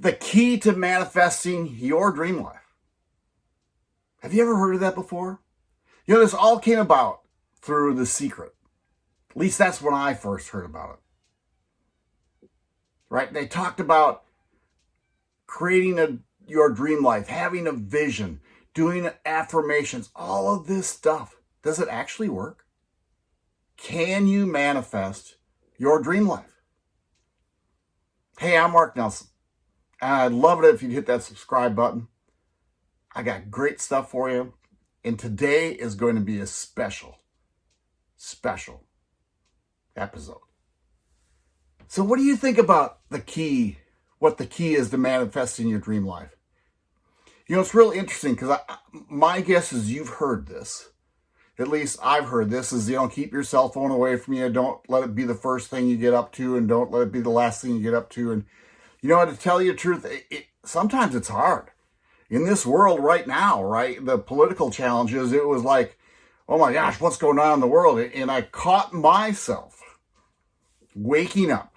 the key to manifesting your dream life. Have you ever heard of that before? You know, this all came about through The Secret. At least that's when I first heard about it. Right? They talked about creating a, your dream life, having a vision, doing affirmations, all of this stuff. Does it actually work? Can you manifest your dream life? Hey, I'm Mark Nelson. I'd love it if you'd hit that subscribe button. I got great stuff for you. And today is going to be a special, special episode. So what do you think about the key, what the key is to manifesting your dream life? You know, it's really interesting because my guess is you've heard this. At least I've heard this is, you know, keep your cell phone away from you. Don't let it be the first thing you get up to and don't let it be the last thing you get up to. And, you know, to tell you the truth, it, it, sometimes it's hard. In this world right now, right, the political challenges, it was like, oh my gosh, what's going on in the world? And I caught myself waking up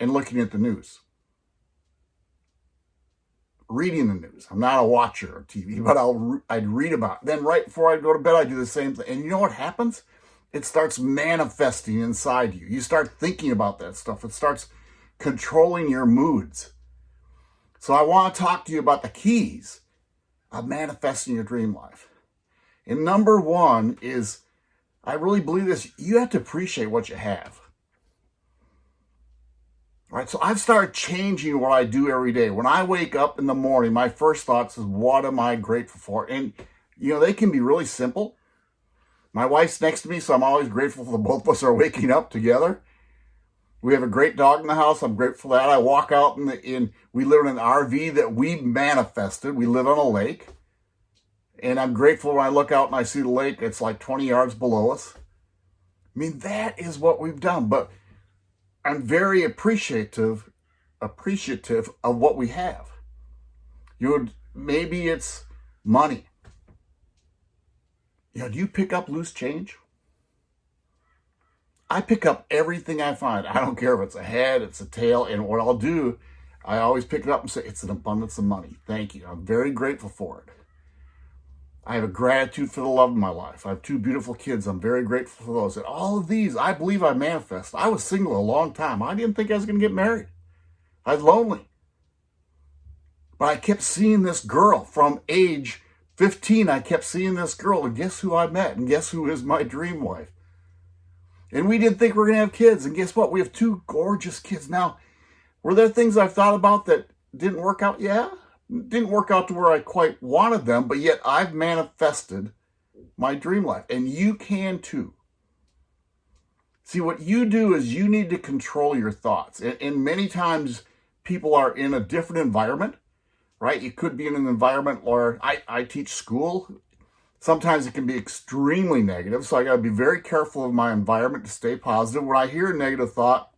and looking at the news, reading the news. I'm not a watcher of TV, but I'll I'd read about. It. Then right before I go to bed, I do the same thing. And you know what happens? It starts manifesting inside you. You start thinking about that stuff. It starts controlling your moods. So I want to talk to you about the keys of manifesting your dream life. And number one is, I really believe this, you have to appreciate what you have. All right, so I've started changing what I do every day. When I wake up in the morning, my first thoughts is, what am I grateful for? And, you know, they can be really simple. My wife's next to me, so I'm always grateful for both of us are waking up together. We have a great dog in the house. I'm grateful for that. I walk out in the, in, we live in an RV that we manifested. We live on a lake. And I'm grateful when I look out and I see the lake, it's like 20 yards below us. I mean, that is what we've done. But I'm very appreciative, appreciative of what we have. You would, maybe it's money. You know, do you pick up loose change? I pick up everything I find. I don't care if it's a head, it's a tail, and what I'll do, I always pick it up and say, it's an abundance of money. Thank you. I'm very grateful for it. I have a gratitude for the love of my life. I have two beautiful kids. I'm very grateful for those. And all of these, I believe I manifest. I was single a long time. I didn't think I was going to get married. I was lonely. But I kept seeing this girl from age 15. I kept seeing this girl. And guess who I met? And guess who is my dream wife? And we didn't think we were going to have kids. And guess what? We have two gorgeous kids. Now, were there things I've thought about that didn't work out? Yeah didn't work out to where I quite wanted them, but yet I've manifested my dream life. And you can too. See, what you do is you need to control your thoughts. And, and many times people are in a different environment, right? You could be in an environment where I, I teach school. Sometimes it can be extremely negative. So I got to be very careful of my environment to stay positive. When I hear a negative thought,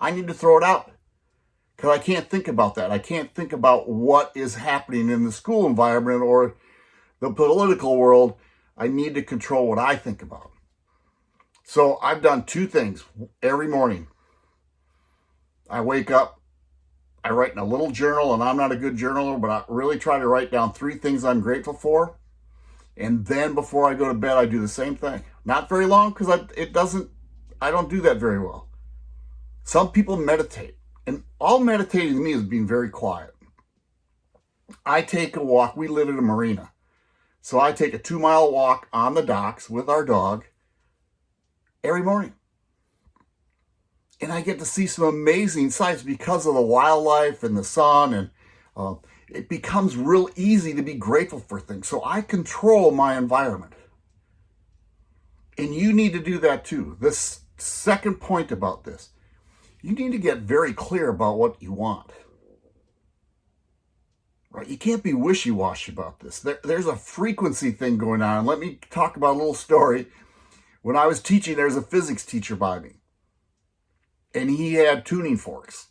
I need to throw it out because I can't think about that. I can't think about what is happening in the school environment or the political world. I need to control what I think about. So I've done two things every morning. I wake up, I write in a little journal, and I'm not a good journaler, but I really try to write down three things I'm grateful for. And then before I go to bed, I do the same thing. Not very long because it doesn't, I don't do that very well. Some people meditate. And all meditating to me is being very quiet. I take a walk. We live in a marina. So I take a two mile walk on the docks with our dog every morning. And I get to see some amazing sights because of the wildlife and the sun. And uh, it becomes real easy to be grateful for things. So I control my environment. And you need to do that too. This second point about this you need to get very clear about what you want. Right? You can't be wishy-washy about this. There, there's a frequency thing going on. Let me talk about a little story. When I was teaching, there was a physics teacher by me. And he had tuning forks.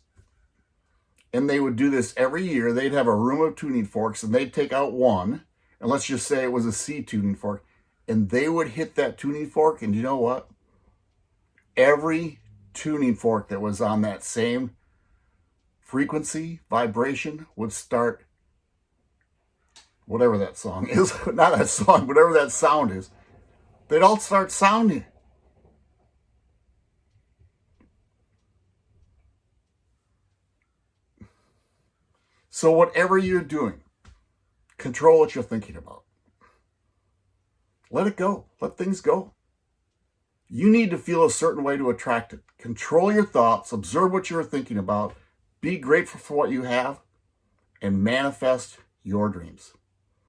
And they would do this every year. They'd have a room of tuning forks and they'd take out one. And let's just say it was a C tuning fork. And they would hit that tuning fork. And you know what? Every tuning fork that was on that same frequency, vibration would start, whatever that song is, not that song, whatever that sound is, they'd all start sounding. So whatever you're doing, control what you're thinking about. Let it go. Let things go. You need to feel a certain way to attract it. Control your thoughts, observe what you're thinking about, be grateful for what you have, and manifest your dreams.